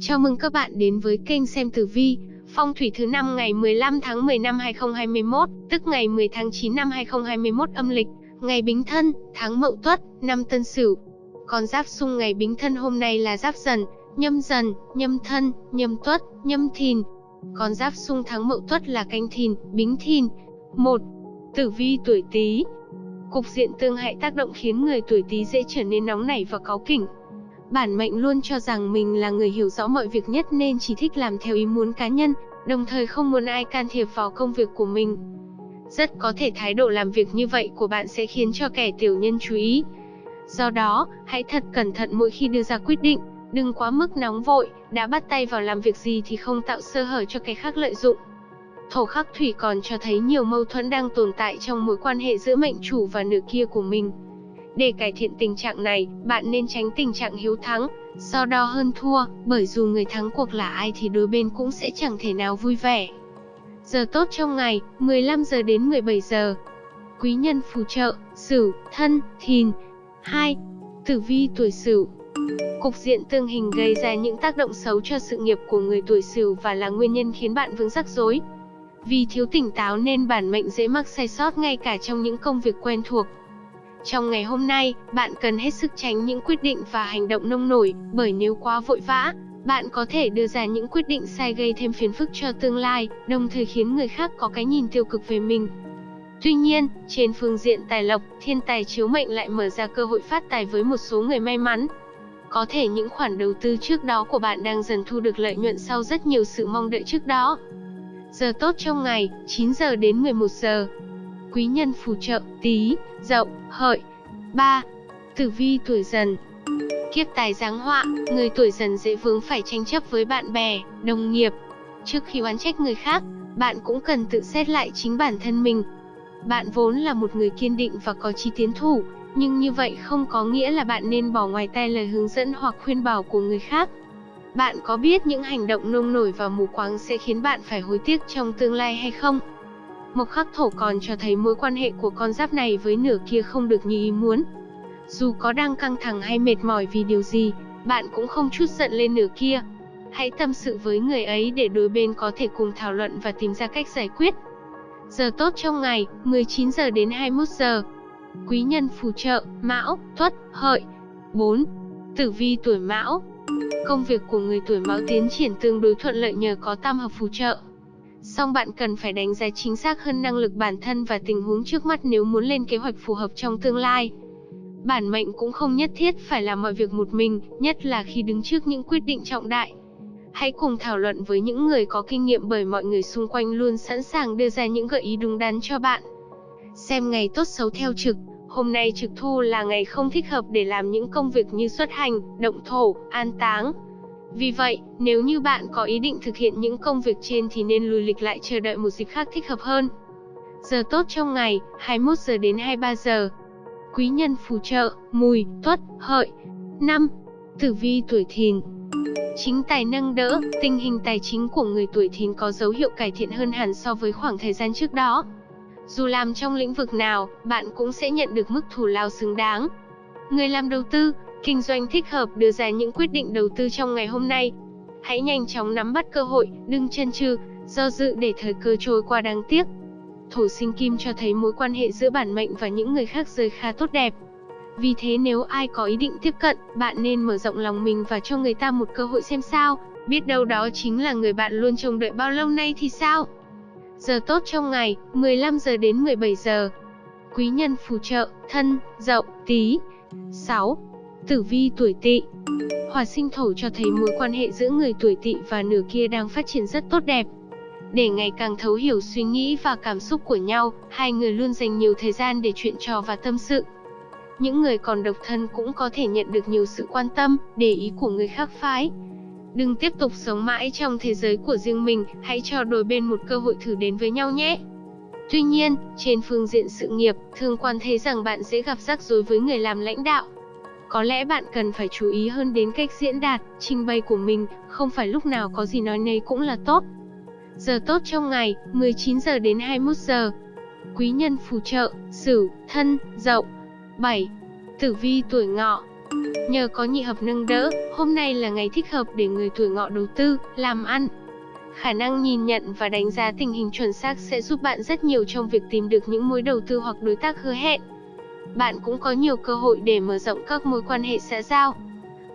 Chào mừng các bạn đến với kênh xem tử vi, phong thủy thứ năm ngày 15 tháng 10 năm 2021, tức ngày 10 tháng 9 năm 2021 âm lịch, ngày Bính Thân, tháng Mậu Tuất, năm Tân Sửu. Con giáp xung ngày Bính Thân hôm nay là Giáp Dần, Nhâm Dần, Nhâm Thân, Nhâm Tuất, Nhâm Thìn. Con giáp xung tháng Mậu Tuất là Canh Thìn, Bính Thìn. 1. Tử vi tuổi Tý. Cục diện tương hại tác động khiến người tuổi Tý dễ trở nên nóng nảy và cáu kỉnh, Bản mệnh luôn cho rằng mình là người hiểu rõ mọi việc nhất nên chỉ thích làm theo ý muốn cá nhân, đồng thời không muốn ai can thiệp vào công việc của mình. Rất có thể thái độ làm việc như vậy của bạn sẽ khiến cho kẻ tiểu nhân chú ý. Do đó, hãy thật cẩn thận mỗi khi đưa ra quyết định, đừng quá mức nóng vội, đã bắt tay vào làm việc gì thì không tạo sơ hở cho kẻ khác lợi dụng. Thổ khắc thủy còn cho thấy nhiều mâu thuẫn đang tồn tại trong mối quan hệ giữa mệnh chủ và nửa kia của mình. Để cải thiện tình trạng này, bạn nên tránh tình trạng hiếu thắng, so đo hơn thua, bởi dù người thắng cuộc là ai thì đôi bên cũng sẽ chẳng thể nào vui vẻ. Giờ tốt trong ngày, 15 giờ đến 17 giờ. Quý nhân phù trợ, Sửu, Thân, Thìn. 2. Tử vi tuổi Sửu. Cục diện tương hình gây ra những tác động xấu cho sự nghiệp của người tuổi Sửu và là nguyên nhân khiến bạn vướng rắc rối. Vì thiếu tỉnh táo nên bản mệnh dễ mắc sai sót ngay cả trong những công việc quen thuộc. Trong ngày hôm nay, bạn cần hết sức tránh những quyết định và hành động nông nổi, bởi nếu quá vội vã, bạn có thể đưa ra những quyết định sai gây thêm phiền phức cho tương lai, đồng thời khiến người khác có cái nhìn tiêu cực về mình. Tuy nhiên, trên phương diện tài lộc, thiên tài chiếu mệnh lại mở ra cơ hội phát tài với một số người may mắn. Có thể những khoản đầu tư trước đó của bạn đang dần thu được lợi nhuận sau rất nhiều sự mong đợi trước đó. Giờ tốt trong ngày, 9 giờ đến 11 giờ quý nhân phù trợ, tí, dậu, hợi. 3. Tử vi tuổi dần Kiếp tài giáng họa, người tuổi dần dễ vướng phải tranh chấp với bạn bè, đồng nghiệp. Trước khi oán trách người khác, bạn cũng cần tự xét lại chính bản thân mình. Bạn vốn là một người kiên định và có chí tiến thủ, nhưng như vậy không có nghĩa là bạn nên bỏ ngoài tay lời hướng dẫn hoặc khuyên bảo của người khác. Bạn có biết những hành động nông nổi và mù quáng sẽ khiến bạn phải hối tiếc trong tương lai hay không? Mộc khắc thổ còn cho thấy mối quan hệ của con giáp này với nửa kia không được như ý muốn. Dù có đang căng thẳng hay mệt mỏi vì điều gì, bạn cũng không chút giận lên nửa kia. Hãy tâm sự với người ấy để đôi bên có thể cùng thảo luận và tìm ra cách giải quyết. Giờ tốt trong ngày, 19 giờ đến 21 giờ. Quý nhân phù trợ, Mão, Tuất, Hợi. 4. Tử vi tuổi Mão. Công việc của người tuổi Mão tiến triển tương đối thuận lợi nhờ có tam hợp phù trợ. Song bạn cần phải đánh giá chính xác hơn năng lực bản thân và tình huống trước mắt nếu muốn lên kế hoạch phù hợp trong tương lai. Bản mệnh cũng không nhất thiết phải làm mọi việc một mình, nhất là khi đứng trước những quyết định trọng đại. Hãy cùng thảo luận với những người có kinh nghiệm bởi mọi người xung quanh luôn sẵn sàng đưa ra những gợi ý đúng đắn cho bạn. Xem ngày tốt xấu theo trực, hôm nay trực thu là ngày không thích hợp để làm những công việc như xuất hành, động thổ, an táng, vì vậy, nếu như bạn có ý định thực hiện những công việc trên thì nên lùi lịch lại chờ đợi một dịp khác thích hợp hơn. Giờ tốt trong ngày, 21 giờ đến 23 giờ. Quý nhân phù trợ, mùi, tuất, hợi. 5. Tử vi tuổi thìn Chính tài nâng đỡ, tình hình tài chính của người tuổi thìn có dấu hiệu cải thiện hơn hẳn so với khoảng thời gian trước đó. Dù làm trong lĩnh vực nào, bạn cũng sẽ nhận được mức thù lao xứng đáng. Người làm đầu tư, kinh doanh thích hợp đưa ra những quyết định đầu tư trong ngày hôm nay. Hãy nhanh chóng nắm bắt cơ hội, đừng chân chừ, do dự để thời cơ trôi qua đáng tiếc. Thổ sinh kim cho thấy mối quan hệ giữa bản mệnh và những người khác rơi khá tốt đẹp. Vì thế nếu ai có ý định tiếp cận, bạn nên mở rộng lòng mình và cho người ta một cơ hội xem sao, biết đâu đó chính là người bạn luôn trông đợi bao lâu nay thì sao. Giờ tốt trong ngày, 15 giờ đến 17 giờ. Quý nhân phù trợ, thân, dậu, tí. 6. Tử vi tuổi tỵ Hỏa sinh thổ cho thấy mối quan hệ giữa người tuổi tỵ và nửa kia đang phát triển rất tốt đẹp. Để ngày càng thấu hiểu suy nghĩ và cảm xúc của nhau, hai người luôn dành nhiều thời gian để chuyện trò và tâm sự. Những người còn độc thân cũng có thể nhận được nhiều sự quan tâm, để ý của người khác phái. Đừng tiếp tục sống mãi trong thế giới của riêng mình, hãy cho đôi bên một cơ hội thử đến với nhau nhé. Tuy nhiên, trên phương diện sự nghiệp, thương quan thấy rằng bạn dễ gặp rắc rối với người làm lãnh đạo. Có lẽ bạn cần phải chú ý hơn đến cách diễn đạt, trình bày của mình, không phải lúc nào có gì nói nấy cũng là tốt. Giờ tốt trong ngày, 19 giờ đến 21 giờ. Quý nhân phù trợ, Sửu, Thân, Dậu. 7. Tử vi tuổi Ngọ. Nhờ có nhị hợp nâng đỡ, hôm nay là ngày thích hợp để người tuổi ngọ đầu tư, làm ăn. Khả năng nhìn nhận và đánh giá tình hình chuẩn xác sẽ giúp bạn rất nhiều trong việc tìm được những mối đầu tư hoặc đối tác hứa hẹn. Bạn cũng có nhiều cơ hội để mở rộng các mối quan hệ xã giao.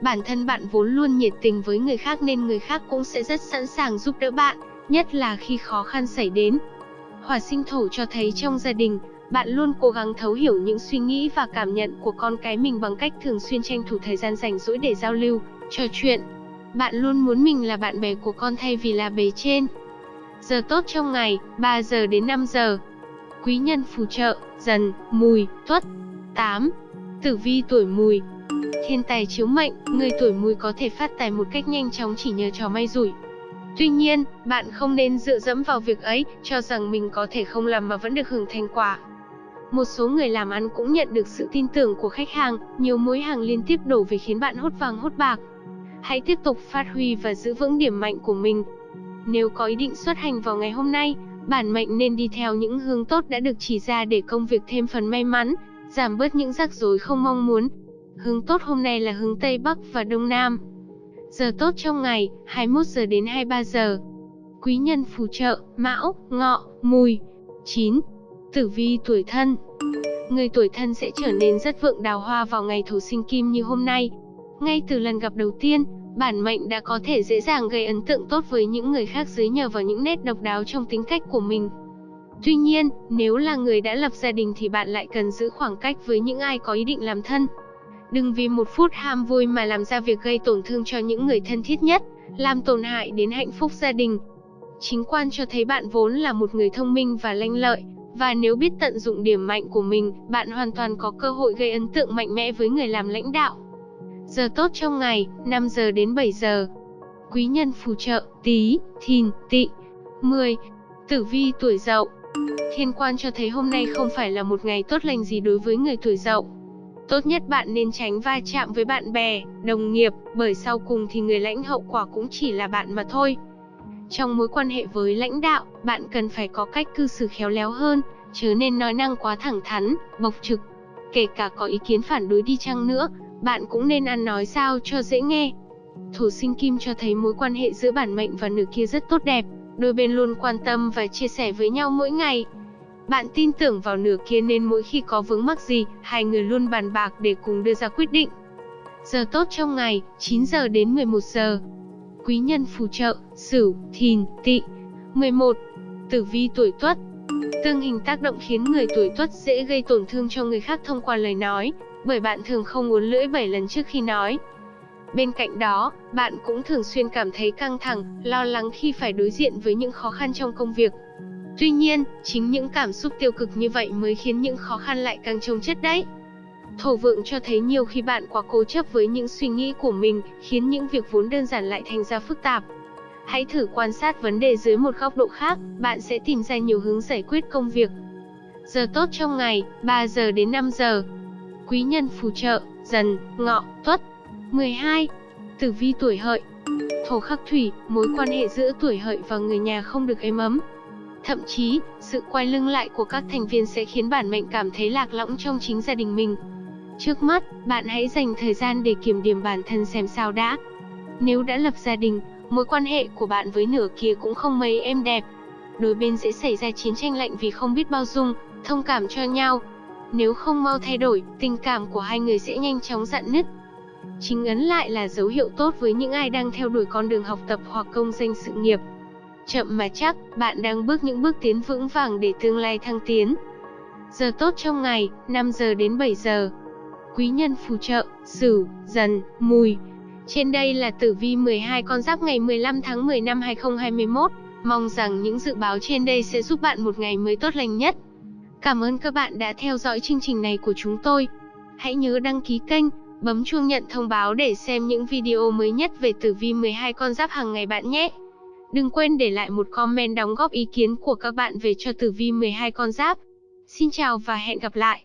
Bản thân bạn vốn luôn nhiệt tình với người khác nên người khác cũng sẽ rất sẵn sàng giúp đỡ bạn, nhất là khi khó khăn xảy đến. Hỏa sinh thổ cho thấy trong gia đình, bạn luôn cố gắng thấu hiểu những suy nghĩ và cảm nhận của con cái mình bằng cách thường xuyên tranh thủ thời gian rảnh rỗi để giao lưu, trò chuyện. Bạn luôn muốn mình là bạn bè của con thay vì là bề trên. Giờ tốt trong ngày, 3 giờ đến 5 giờ. Quý nhân phù trợ, dần, mùi, tuất. 8. Tử vi tuổi mùi Thiên tài chiếu mệnh, người tuổi mùi có thể phát tài một cách nhanh chóng chỉ nhờ trò may rủi. Tuy nhiên, bạn không nên dựa dẫm vào việc ấy, cho rằng mình có thể không làm mà vẫn được hưởng thành quả. Một số người làm ăn cũng nhận được sự tin tưởng của khách hàng, nhiều mối hàng liên tiếp đổ về khiến bạn hốt vàng hốt bạc. Hãy tiếp tục phát huy và giữ vững điểm mạnh của mình. Nếu có ý định xuất hành vào ngày hôm nay, bản mệnh nên đi theo những hướng tốt đã được chỉ ra để công việc thêm phần may mắn, giảm bớt những rắc rối không mong muốn. Hướng tốt hôm nay là hướng Tây Bắc và Đông Nam. Giờ tốt trong ngày, 21 giờ đến 23 giờ. Quý nhân phù trợ, Mão, Ngọ, Mùi. 9. Tử vi tuổi thân Người tuổi thân sẽ trở nên rất vượng đào hoa vào ngày thổ sinh kim như hôm nay. Ngay từ lần gặp đầu tiên, bản mệnh đã có thể dễ dàng gây ấn tượng tốt với những người khác dưới nhờ vào những nét độc đáo trong tính cách của mình. Tuy nhiên, nếu là người đã lập gia đình thì bạn lại cần giữ khoảng cách với những ai có ý định làm thân. Đừng vì một phút ham vui mà làm ra việc gây tổn thương cho những người thân thiết nhất, làm tổn hại đến hạnh phúc gia đình. Chính quan cho thấy bạn vốn là một người thông minh và lanh lợi, và nếu biết tận dụng điểm mạnh của mình, bạn hoàn toàn có cơ hội gây ấn tượng mạnh mẽ với người làm lãnh đạo. Giờ tốt trong ngày, 5 giờ đến 7 giờ. Quý nhân phù trợ, tí, thìn, tị. 10. Tử vi tuổi dậu Thiên quan cho thấy hôm nay không phải là một ngày tốt lành gì đối với người tuổi dậu. Tốt nhất bạn nên tránh va chạm với bạn bè, đồng nghiệp, bởi sau cùng thì người lãnh hậu quả cũng chỉ là bạn mà thôi. Trong mối quan hệ với lãnh đạo, bạn cần phải có cách cư xử khéo léo hơn, chớ nên nói năng quá thẳng thắn, bộc trực. Kể cả có ý kiến phản đối đi chăng nữa, bạn cũng nên ăn nói sao cho dễ nghe. Thủ sinh kim cho thấy mối quan hệ giữa bản mệnh và nửa kia rất tốt đẹp, đôi bên luôn quan tâm và chia sẻ với nhau mỗi ngày. Bạn tin tưởng vào nửa kia nên mỗi khi có vướng mắc gì, hai người luôn bàn bạc để cùng đưa ra quyết định. Giờ tốt trong ngày, 9 giờ đến 11 giờ. Quý nhân phù trợ, Sửu, Thìn, Tỵ. 11. Tử vi tuổi Tuất. Tương hình tác động khiến người tuổi Tuất dễ gây tổn thương cho người khác thông qua lời nói, bởi bạn thường không uốn lưỡi 7 lần trước khi nói. Bên cạnh đó, bạn cũng thường xuyên cảm thấy căng thẳng, lo lắng khi phải đối diện với những khó khăn trong công việc. Tuy nhiên, chính những cảm xúc tiêu cực như vậy mới khiến những khó khăn lại càng trông chất đấy. Thổ vượng cho thấy nhiều khi bạn quá cố chấp với những suy nghĩ của mình, khiến những việc vốn đơn giản lại thành ra phức tạp. Hãy thử quan sát vấn đề dưới một góc độ khác, bạn sẽ tìm ra nhiều hướng giải quyết công việc. Giờ tốt trong ngày, 3 giờ đến 5 giờ. Quý nhân phù trợ, dần, ngọ, tuất. 12. Tử vi tuổi hợi Thổ khắc thủy, mối quan hệ giữa tuổi hợi và người nhà không được êm ấm. Thậm chí, sự quay lưng lại của các thành viên sẽ khiến bản mệnh cảm thấy lạc lõng trong chính gia đình mình. Trước mắt, bạn hãy dành thời gian để kiểm điểm bản thân xem sao đã. Nếu đã lập gia đình, mối quan hệ của bạn với nửa kia cũng không mấy êm đẹp. Đôi bên sẽ xảy ra chiến tranh lạnh vì không biết bao dung, thông cảm cho nhau. Nếu không mau thay đổi, tình cảm của hai người sẽ nhanh chóng dạn nứt. Chính ấn lại là dấu hiệu tốt với những ai đang theo đuổi con đường học tập hoặc công danh sự nghiệp. Chậm mà chắc, bạn đang bước những bước tiến vững vàng để tương lai thăng tiến. Giờ tốt trong ngày, 5 giờ đến 7 giờ. Quý nhân phù trợ, Sửu, Dần, Mùi. Trên đây là tử vi 12 con giáp ngày 15 tháng 10 năm 2021. Mong rằng những dự báo trên đây sẽ giúp bạn một ngày mới tốt lành nhất. Cảm ơn các bạn đã theo dõi chương trình này của chúng tôi. Hãy nhớ đăng ký kênh, Bấm chuông nhận thông báo để xem những video mới nhất về tử vi 12 con giáp hàng ngày bạn nhé. Đừng quên để lại một comment đóng góp ý kiến của các bạn về cho tử vi 12 con giáp. Xin chào và hẹn gặp lại.